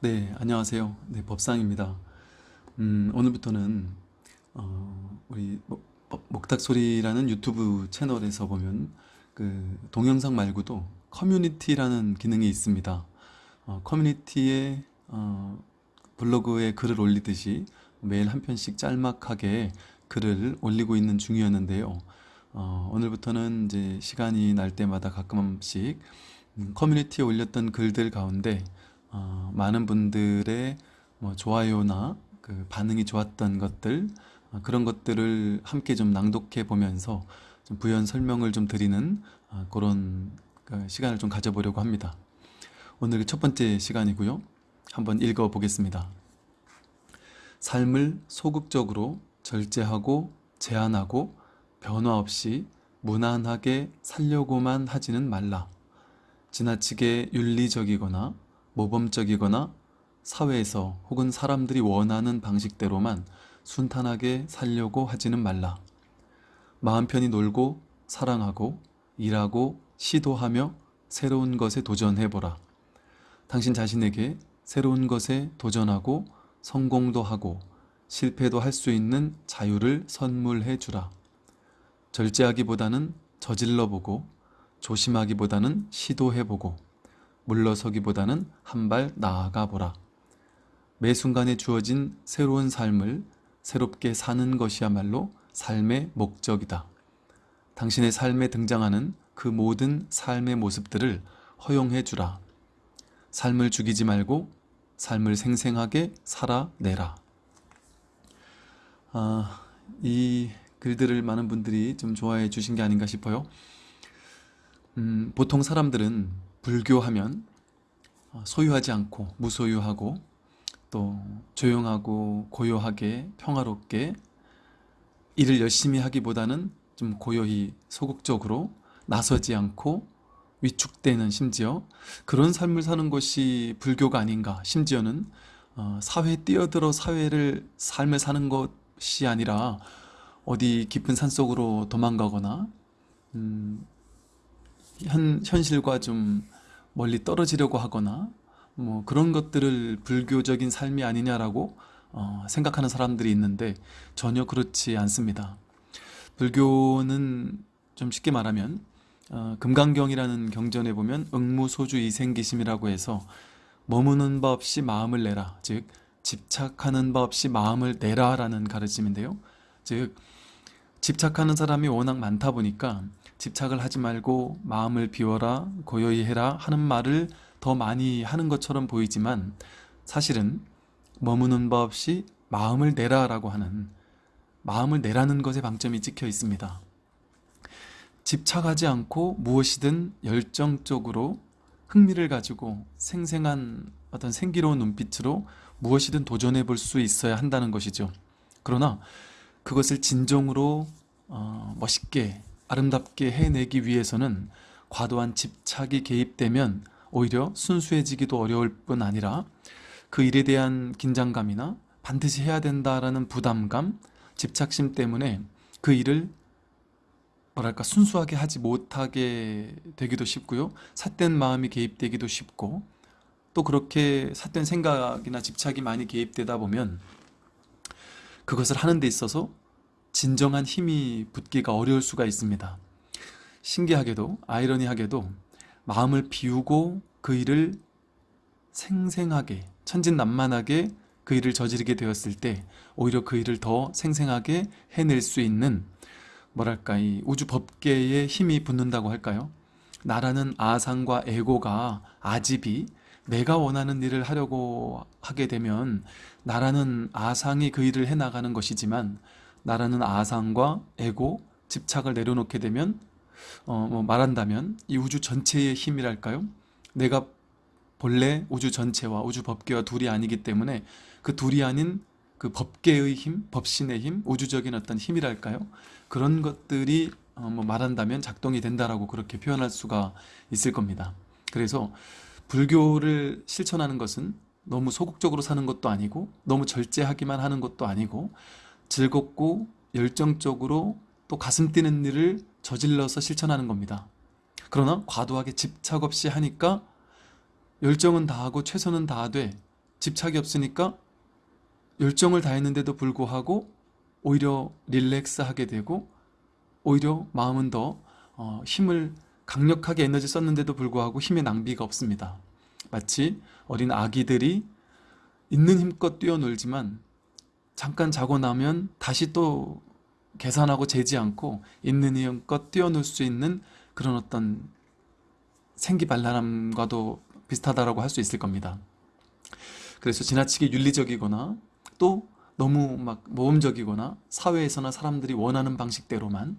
네, 안녕하세요. 네, 법상입니다. 음, 오늘부터는 어, 우리 목- 목- 목탁소리라는 유튜브 채널에서 보면 그 동영상 말고도 커뮤니티라는 기능이 있습니다. 어, 커뮤니티에 어, 블로그에 글을 올리듯이 매일 한 편씩 짤막하게 글을 올리고 있는 중이었는데요. 어, 오늘부터는 이제 시간이 날 때마다 가끔씩 음, 커뮤니티에 올렸던 글들 가운데 어, 많은 분들의 뭐 좋아요나 그 반응이 좋았던 것들 어, 그런 것들을 함께 좀 낭독해 보면서 좀 부연 설명을 좀 드리는 어, 그런 그 시간을 좀 가져보려고 합니다. 오늘 첫 번째 시간이고요. 한번 읽어 보겠습니다. 삶을 소극적으로 절제하고 제한하고 변화 없이 무난하게 살려고만 하지는 말라. 지나치게 윤리적이거나 모범적이거나 사회에서 혹은 사람들이 원하는 방식대로만 순탄하게 살려고 하지는 말라. 마음 편히 놀고 사랑하고 일하고 시도하며 새로운 것에 도전해보라. 당신 자신에게 새로운 것에 도전하고 성공도 하고 실패도 할 수 있는 자유를 선물해 주라. 절제하기보다는 저질러 보고 조심하기보다는 시도해 보고 물러서기보다는 한 발 나아가 보라. 매 순간에 주어진 새로운 삶을 새롭게 사는 것이야말로 삶의 목적이다. 당신의 삶에 등장하는 그 모든 삶의 모습들을 허용해 주라. 삶을 죽이지 말고 삶을 생생하게 살아내라. 아, 이 글들을 많은 분들이 좀 좋아해 주신 게 아닌가 싶어요. 음, 보통 사람들은 불교하면 어, 소유하지 않고 무소유하고 또 조용하고 고요하게 평화롭게 일을 열심히 하기보다는 좀 고요히 소극적으로 나서지 않고 위축되는 심지어 그런 삶을 사는 것이 불교가 아닌가. 심지어는 어, 사회에 뛰어들어 사회를 삶을 사는 것이 아니라 어디 깊은 산속으로 도망가거나 음, 현, 현실과 좀 멀리 떨어지려고 하거나 뭐 그런 것들을 불교적인 삶이 아니냐라고 어, 생각하는 사람들이 있는데 전혀 그렇지 않습니다. 불교는 좀 쉽게 말하면 어, 금강경이라는 경전에 보면 응무소주 이생기심이라고 해서 머무는 바 없이 마음을 내라 즉 집착하는 바 없이 마음을 내라라는 가르침인데요. 즉 집착하는 사람이 워낙 많다 보니까 집착을 하지 말고 마음을 비워라 고요히 해라 하는 말을 더 많이 하는 것처럼 보이지만 사실은 머무는 바 없이 마음을 내라 라고 하는 마음을 내라는 것에 방점이 찍혀 있습니다. 집착하지 않고 무엇이든 열정적으로 흥미를 가지고 생생한 어떤 생기로운 눈빛으로 무엇이든 도전해 볼 수 있어야 한다는 것이죠. 그러나 그것을 진정으로 어, 멋있게 아름답게 해내기 위해서는 과도한 집착이 개입되면 오히려 순수해지기도 어려울 뿐 아니라 그 일에 대한 긴장감이나 반드시 해야 된다라는 부담감, 집착심 때문에 그 일을 뭐랄까 순수하게 하지 못하게 되기도 쉽고요. 삿된 마음이 개입되기도 쉽고 또 그렇게 삿된 생각이나 집착이 많이 개입되다 보면 그것을 하는 데 있어서 진정한 힘이 붙기가 어려울 수가 있습니다. 신기하게도 아이러니하게도 마음을 비우고 그 일을 생생하게 천진난만하게 그 일을 저지르게 되었을 때 오히려 그 일을 더 생생하게 해낼 수 있는 뭐랄까 이 우주 법계에 힘이 붙는다고 할까요? 나라는 아상과 에고가 아집이 내가 원하는 일을 하려고 하게 되면 나라는 아상이 그 일을 해나가는 것이지만 나라는 아상과 에고, 집착을 내려놓게 되면 어, 뭐 말한다면 이 우주 전체의 힘이랄까요? 내가 본래 우주 전체와 우주 법계와 둘이 아니기 때문에 그 둘이 아닌 그 법계의 힘, 법신의 힘, 우주적인 어떤 힘이랄까요? 그런 것들이 어, 뭐 말한다면 작동이 된다라고 그렇게 표현할 수가 있을 겁니다. 그래서 불교를 실천하는 것은 너무 소극적으로 사는 것도 아니고 너무 절제하기만 하는 것도 아니고 즐겁고 열정적으로 또 가슴 뛰는 일을 저질러서 실천하는 겁니다. 그러나 과도하게 집착 없이 하니까 열정은 다하고 최선은 다하되 집착이 없으니까 열정을 다했는데도 불구하고 오히려 릴렉스하게 되고 오히려 마음은 더 어, 힘을 강력하게 에너지 썼는데도 불구하고 힘의 낭비가 없습니다. 마치 어린 아기들이 있는 힘껏 뛰어놀지만 잠깐 자고 나면 다시 또 계산하고 재지 않고 있는 힘껏 뛰어놀 수 있는 그런 어떤 생기발랄함과도 비슷하다라고 할 수 있을 겁니다. 그래서 지나치게 윤리적이거나 또 너무 막 모험적이거나 사회에서나 사람들이 원하는 방식대로만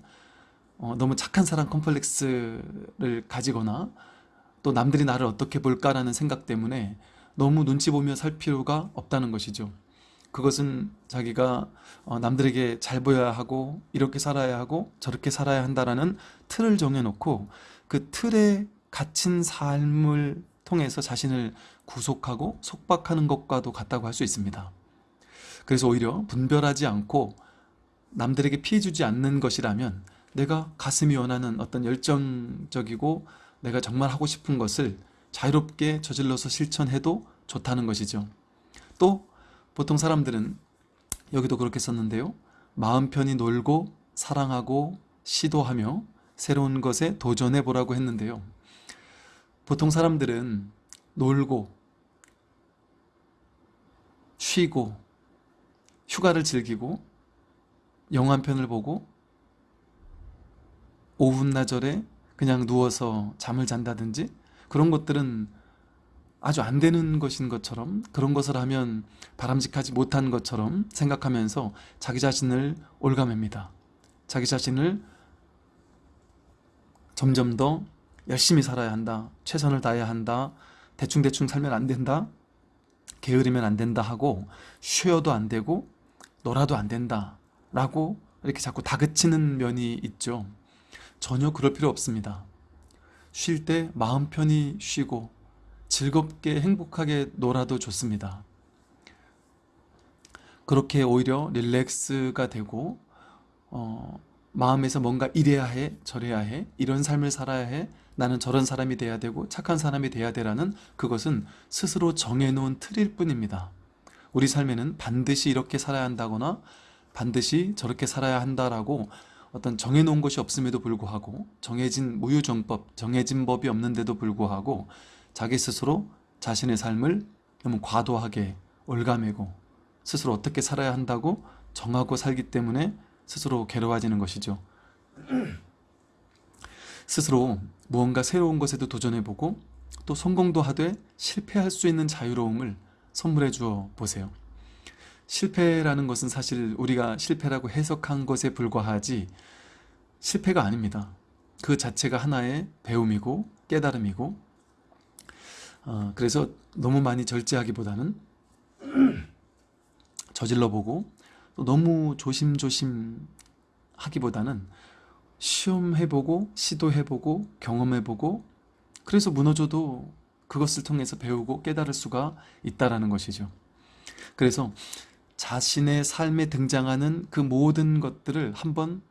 어, 너무 착한 사람 컴플렉스를 가지거나 또 남들이 나를 어떻게 볼까라는 생각 때문에 너무 눈치 보며 살 필요가 없다는 것이죠. 그것은 자기가 어, 남들에게 잘 보여야 하고 이렇게 살아야 하고 저렇게 살아야 한다라는 틀을 정해놓고 그 틀에 갇힌 삶을 통해서 자신을 구속하고 속박하는 것과도 같다고 할 수 있습니다. 그래서 오히려 분별하지 않고 남들에게 피해 주지 않는 것이라면 내가 가슴이 원하는 어떤 열정적이고 내가 정말 하고 싶은 것을 자유롭게 저질러서 실천해도 좋다는 것이죠. 또 보통 사람들은 여기도 그렇게 썼는데요. 마음 편히 놀고 사랑하고 시도하며 새로운 것에 도전해 보라고 했는데요. 보통 사람들은 놀고 쉬고 휴가를 즐기고 영화 한 편을 보고 오후나절에 그냥 누워서 잠을 잔다든지 그런 것들은 아주 안 되는 것인 것처럼 그런 것을 하면 바람직하지 못한 것처럼 생각하면서 자기 자신을 올가맵니다. 자기 자신을 점점 더 열심히 살아야 한다. 최선을 다해야 한다. 대충대충 살면 안 된다. 게으르면 안 된다 하고 쉬어도 안 되고 놀아도 안 된다 라고 이렇게 자꾸 다그치는 면이 있죠. 전혀 그럴 필요 없습니다. 쉴 때 마음 편히 쉬고 즐겁게 행복하게 놀아도 좋습니다. 그렇게 오히려 릴렉스가 되고 어, 마음에서 뭔가 이래야 해 저래야 해 이런 삶을 살아야 해 나는 저런 사람이 돼야 되고 착한 사람이 돼야 되라는 그것은 스스로 정해놓은 틀일 뿐입니다. 우리 삶에는 반드시 이렇게 살아야 한다거나 반드시 저렇게 살아야 한다라고 어떤 정해놓은 것이 없음에도 불구하고 정해진 무유정법, 정해진 법이 없는데도 불구하고 자기 스스로 자신의 삶을 너무 과도하게 올가매고 스스로 어떻게 살아야 한다고 정하고 살기 때문에 스스로 괴로워지는 것이죠. 스스로 무언가 새로운 것에도 도전해보고 또 성공도 하되 실패할 수 있는 자유로움을 선물해 주어 보세요. 실패라는 것은 사실 우리가 실패라고 해석한 것에 불과하지 실패가 아닙니다. 그 자체가 하나의 배움이고 깨달음이고 어, 그래서 너무 많이 절제하기보다는 저질러보고 또 너무 조심조심 하기보다는 시험해보고 시도해보고 경험해보고 그래서 무너져도 그것을 통해서 배우고 깨달을 수가 있다라는 것이죠. 그래서 자신의 삶에 등장하는 그 모든 것들을 한번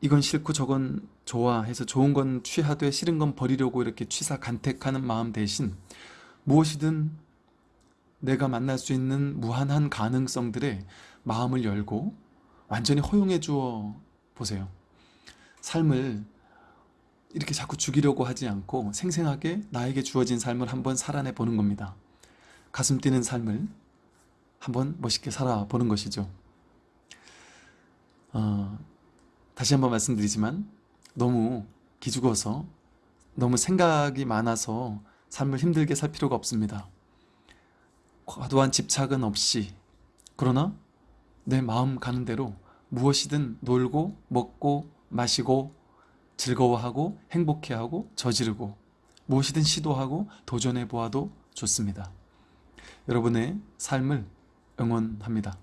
이건 싫고 저건 좋아 해서 좋은 건 취하되 싫은 건 버리려고 이렇게 취사 간택하는 마음 대신 무엇이든 내가 만날 수 있는 무한한 가능성들에 마음을 열고 완전히 허용해 주어 보세요. 삶을 이렇게 자꾸 죽이려고 하지 않고 생생하게 나에게 주어진 삶을 한번 살아내 보는 겁니다. 가슴 뛰는 삶을 한번 멋있게 살아보는 것이죠. 어, 다시 한번 말씀드리지만 너무 기죽어서 너무 생각이 많아서 삶을 힘들게 살 필요가 없습니다. 과도한 집착은 없이 그러나 내 마음 가는 대로 무엇이든 놀고 먹고 마시고 즐거워하고 행복해하고 저지르고 무엇이든 시도하고 도전해 보아도 좋습니다. 여러분의 삶을 응원합니다.